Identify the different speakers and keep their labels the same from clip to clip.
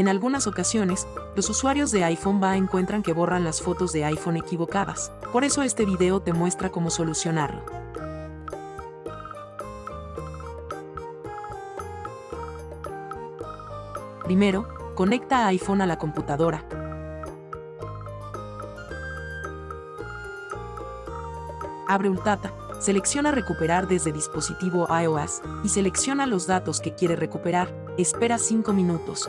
Speaker 1: En algunas ocasiones, los usuarios de iPhone va encuentran que borran las fotos de iPhone equivocadas. Por eso este video te muestra cómo solucionarlo. Primero, conecta iPhone a la computadora. Abre Ultata, selecciona Recuperar desde dispositivo iOS y selecciona los datos que quiere recuperar. Espera 5 minutos.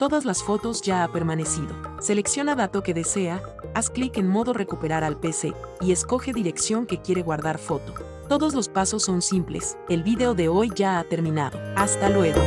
Speaker 1: Todas las fotos ya ha permanecido. Selecciona dato que desea, haz clic en modo recuperar al PC y escoge dirección que quiere guardar foto. Todos los pasos son simples. El video de hoy ya ha terminado. Hasta luego.